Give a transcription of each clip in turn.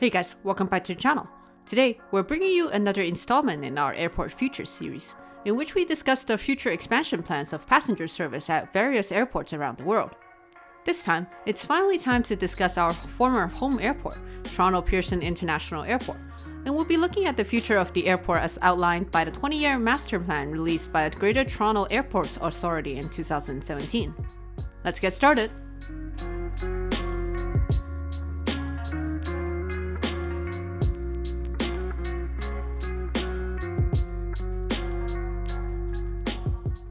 Hey guys, welcome back to the channel. Today, we're bringing you another installment in our Airport Future series, in which we discuss the future expansion plans of passenger service at various airports around the world. This time, it's finally time to discuss our former home airport, Toronto Pearson International Airport, and we'll be looking at the future of the airport as outlined by the 20-year master plan released by the Greater Toronto Airports Authority in 2017. Let's get started!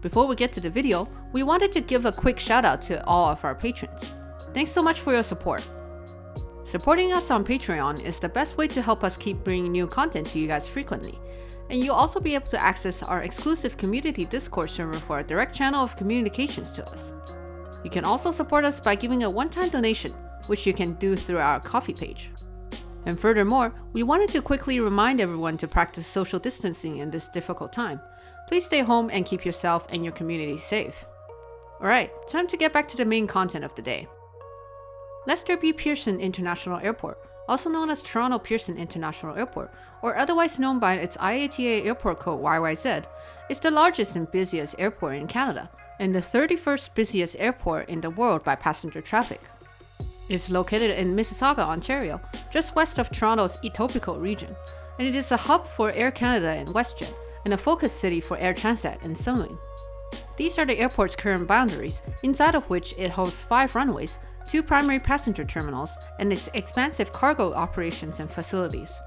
Before we get to the video, we wanted to give a quick shout out to all of our patrons. Thanks so much for your support. Supporting us on Patreon is the best way to help us keep bringing new content to you guys frequently. And you'll also be able to access our exclusive community Discord server for a direct channel of communications to us. You can also support us by giving a one-time donation, which you can do through our Ko-fi page. And furthermore, we wanted to quickly remind everyone to practice social distancing in this difficult time. Please stay home and keep yourself and your community safe. Alright, time to get back to the main content of the day. Lester B. Pearson International Airport, also known as Toronto Pearson International Airport, or otherwise known by its IATA airport code YYZ, is the largest and busiest airport in Canada, and the 31st busiest airport in the world by passenger traffic. It is located in Mississauga, Ontario, just west of Toronto's Etobicoke region, and it is a hub for Air Canada and WestJet, and a focus city for Air Transat and Sunwing. These are the airport's current boundaries, inside of which it hosts five runways, two primary passenger terminals, and its expansive cargo operations and facilities.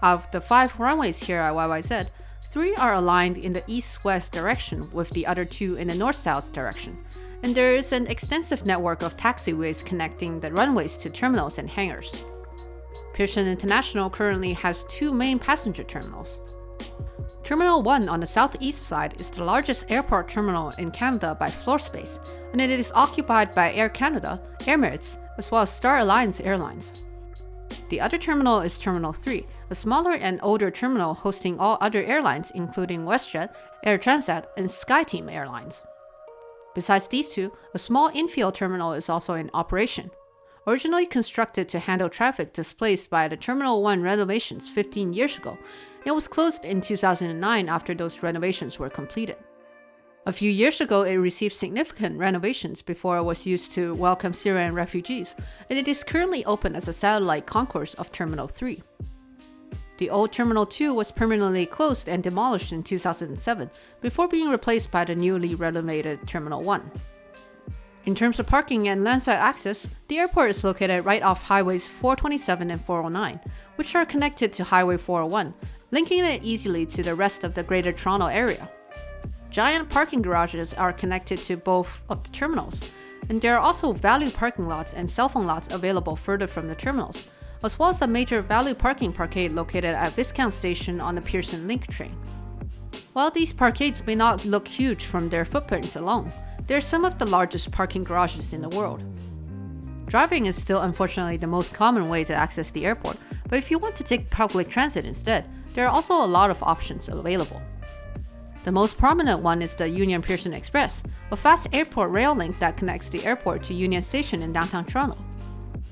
Of the five runways here at YYZ, three are aligned in the east-west direction with the other two in the north-south direction, and there is an extensive network of taxiways connecting the runways to terminals and hangars. Pearson International currently has two main passenger terminals, Terminal 1 on the southeast side is the largest airport terminal in Canada by floor space, and it is occupied by Air Canada, Emirates, as well as Star Alliance Airlines. The other terminal is Terminal 3, a smaller and older terminal hosting all other airlines including WestJet, Air Transat, and SkyTeam Airlines. Besides these two, a small infield terminal is also in operation. Originally constructed to handle traffic displaced by the Terminal 1 renovations 15 years ago, it was closed in 2009 after those renovations were completed. A few years ago, it received significant renovations before it was used to welcome Syrian refugees, and it is currently open as a satellite concourse of Terminal 3. The old Terminal 2 was permanently closed and demolished in 2007, before being replaced by the newly renovated Terminal 1. In terms of parking and landside access, the airport is located right off highways 427 and 409, which are connected to Highway 401, linking it easily to the rest of the Greater Toronto area. Giant parking garages are connected to both of the terminals, and there are also value parking lots and cell phone lots available further from the terminals, as well as a major value parking parkade located at Viscount Station on the Pearson Link train. While these parkades may not look huge from their footprints alone, they're some of the largest parking garages in the world. Driving is still unfortunately the most common way to access the airport, but if you want to take public transit instead, there are also a lot of options available. The most prominent one is the Union Pearson Express, a fast airport rail link that connects the airport to Union Station in downtown Toronto.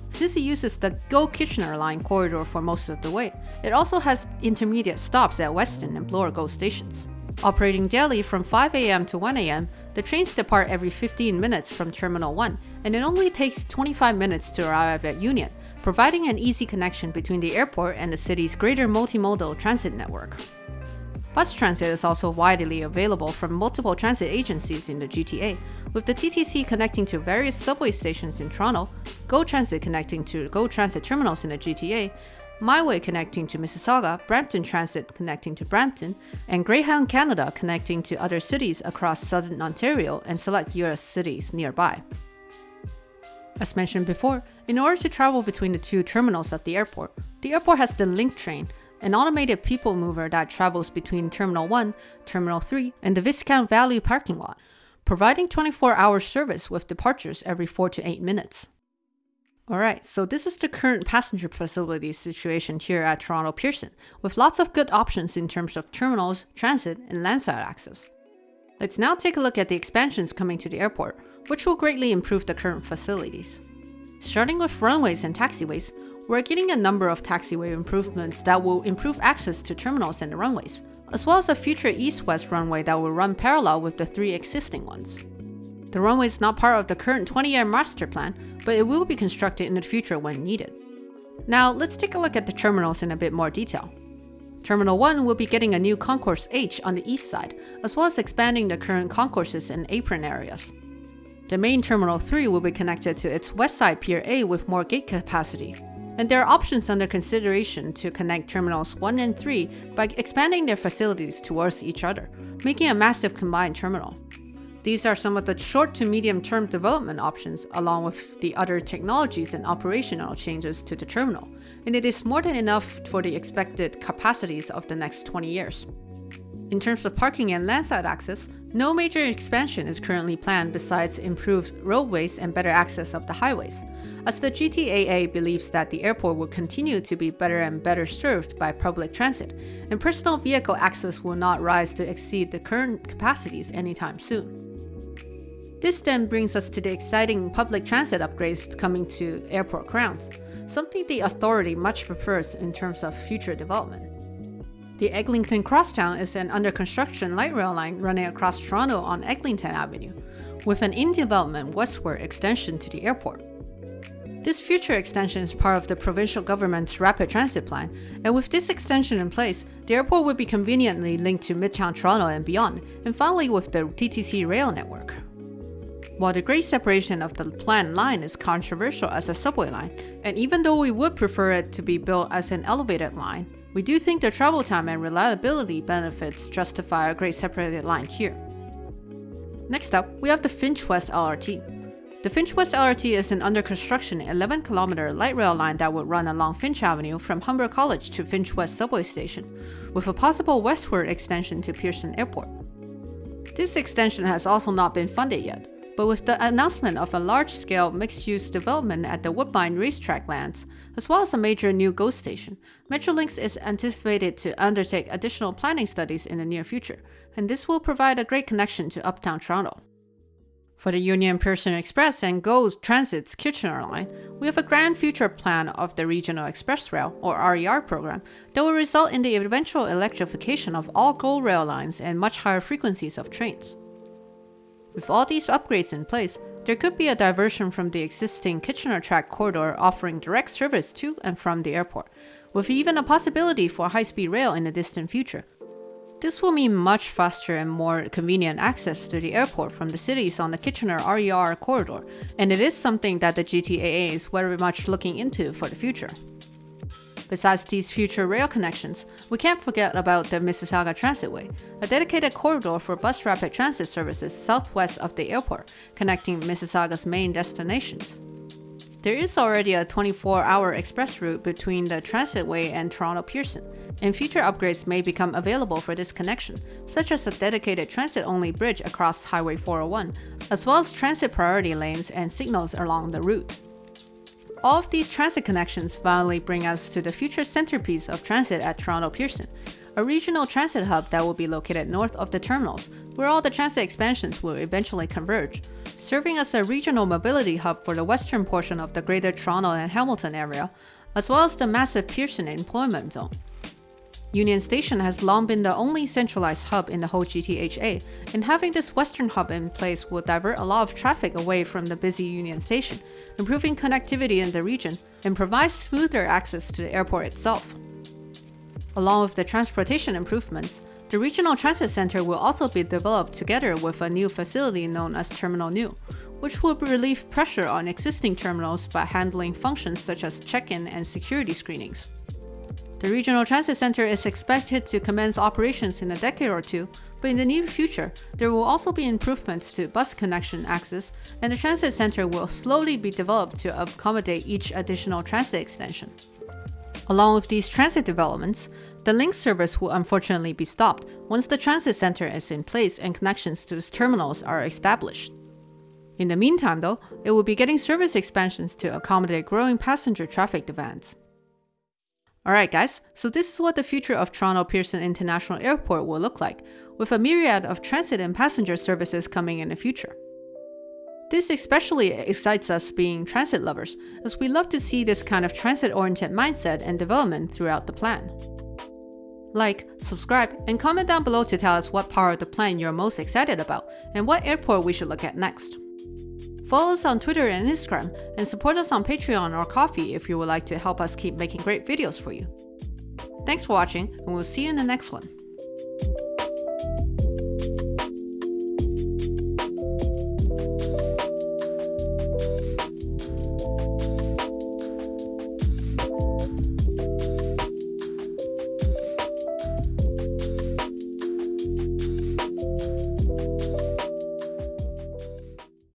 Since it uses the Go Kitchener line corridor for most of the way, it also has intermediate stops at Weston and Bloor GO stations. Operating daily from 5am to 1am, the trains depart every 15 minutes from Terminal 1, and it only takes 25 minutes to arrive at Union, providing an easy connection between the airport and the city's greater multimodal transit network. Bus transit is also widely available from multiple transit agencies in the GTA, with the TTC connecting to various subway stations in Toronto, GO Transit connecting to GO Transit terminals in the GTA, MiWay connecting to Mississauga, Brampton Transit connecting to Brampton, and Greyhound Canada connecting to other cities across southern Ontario and select US cities nearby. As mentioned before, in order to travel between the two terminals of the airport, the airport has the Link train, an automated people mover that travels between Terminal 1, Terminal 3, and the Viscount Value parking lot, providing 24-hour service with departures every 4 to 8 minutes. Alright, so this is the current passenger facility situation here at Toronto Pearson, with lots of good options in terms of terminals, transit, and landside access. Let's now take a look at the expansions coming to the airport, which will greatly improve the current facilities. Starting with runways and taxiways, we're getting a number of taxiway improvements that will improve access to terminals and the runways, as well as a future east-west runway that will run parallel with the three existing ones. The runway is not part of the current 20-year master plan, but it will be constructed in the future when needed. Now, let's take a look at the terminals in a bit more detail. Terminal 1 will be getting a new Concourse H on the east side, as well as expanding the current concourses and apron areas. The main Terminal 3 will be connected to its west side Pier A with more gate capacity, and there are options under consideration to connect Terminals 1 and 3 by expanding their facilities towards each other, making a massive combined terminal. These are some of the short to medium term development options along with the other technologies and operational changes to the terminal, and it is more than enough for the expected capacities of the next 20 years. In terms of parking and landside access, no major expansion is currently planned besides improved roadways and better access of the highways, as the GTAA believes that the airport will continue to be better and better served by public transit, and personal vehicle access will not rise to exceed the current capacities anytime soon. This then brings us to the exciting public transit upgrades coming to airport grounds, something the authority much prefers in terms of future development. The Eglinton Crosstown is an under construction light rail line running across Toronto on Eglinton Avenue, with an in development westward extension to the airport. This future extension is part of the provincial government's rapid transit plan, and with this extension in place, the airport will be conveniently linked to Midtown Toronto and beyond, and finally with the TTC rail network. While the grade separation of the planned line is controversial as a subway line, and even though we would prefer it to be built as an elevated line, we do think the travel time and reliability benefits justify a grade separated line here. Next up, we have the Finch West LRT. The Finch West LRT is an under construction 11 kilometer light rail line that would run along Finch Avenue from Humber College to Finch West subway station, with a possible westward extension to Pearson Airport. This extension has also not been funded yet, but with the announcement of a large-scale mixed-use development at the Woodbine racetrack lands, as well as a major new GO station, Metrolinx is anticipated to undertake additional planning studies in the near future, and this will provide a great connection to uptown Toronto. For the Union Pearson Express and GO Transit's Kitchener line, we have a grand future plan of the Regional Express Rail, or RER program, that will result in the eventual electrification of all GO rail lines and much higher frequencies of trains. With all these upgrades in place, there could be a diversion from the existing Kitchener track corridor offering direct service to and from the airport, with even a possibility for high-speed rail in the distant future. This will mean much faster and more convenient access to the airport from the cities on the Kitchener RER corridor, and it is something that the GTAA is very much looking into for the future. Besides these future rail connections, we can't forget about the Mississauga Transitway, a dedicated corridor for bus rapid transit services southwest of the airport, connecting Mississauga's main destinations. There is already a 24-hour express route between the Transitway and Toronto Pearson, and future upgrades may become available for this connection, such as a dedicated transit-only bridge across Highway 401, as well as transit priority lanes and signals along the route. All of these transit connections finally bring us to the future centerpiece of transit at Toronto Pearson, a regional transit hub that will be located north of the terminals, where all the transit expansions will eventually converge, serving as a regional mobility hub for the western portion of the Greater Toronto and Hamilton area, as well as the massive Pearson employment zone. Union Station has long been the only centralized hub in the whole GTHA, and having this western hub in place will divert a lot of traffic away from the busy Union Station, improving connectivity in the region, and provide smoother access to the airport itself. Along with the transportation improvements, the Regional Transit Center will also be developed together with a new facility known as Terminal New, which will relieve pressure on existing terminals by handling functions such as check-in and security screenings. The Regional Transit Center is expected to commence operations in a decade or two, but in the near future, there will also be improvements to bus connection access, and the transit center will slowly be developed to accommodate each additional transit extension. Along with these transit developments, the link service will unfortunately be stopped once the transit center is in place and connections to its terminals are established. In the meantime, though, it will be getting service expansions to accommodate growing passenger traffic demands. Alright guys, so this is what the future of Toronto Pearson International Airport will look like, with a myriad of transit and passenger services coming in the future. This especially excites us being transit lovers, as we love to see this kind of transit-oriented mindset and development throughout the plan. Like, subscribe, and comment down below to tell us what part of the plan you're most excited about, and what airport we should look at next. Follow us on Twitter and Instagram, and support us on Patreon or Ko-fi if you would like to help us keep making great videos for you. Thanks for watching, and we'll see you in the next one.